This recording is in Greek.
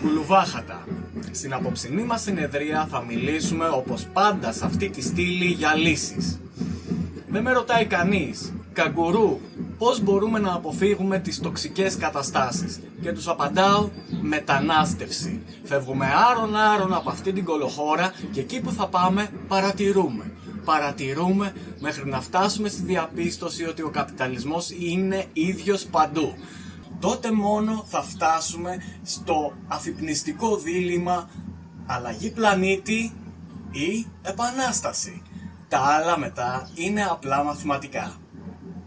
Κουλουβάχατα. Στην απόψινή μας συνεδρία θα μιλήσουμε όπως πάντα σε αυτή τη στήλη για λύσεις. Δεν με ρωτάει κανείς, καγκουρού, πώς μπορούμε να αποφύγουμε τις τοξικές καταστάσεις. Και τους απαντάω, μετανάστευση. Φεύγουμε άρωνα άρωνα από αυτή την κολοχώρα και εκεί που θα πάμε παρατηρούμε. Παρατηρούμε μέχρι να φτάσουμε στη διαπίστωση ότι ο καπιταλισμός είναι ίδιος παντού τότε μόνο θα φτάσουμε στο αφυπνιστικό δίλημα αλλαγή πλανήτη ή επανάσταση. Τα άλλα μετά είναι απλά μαθηματικά.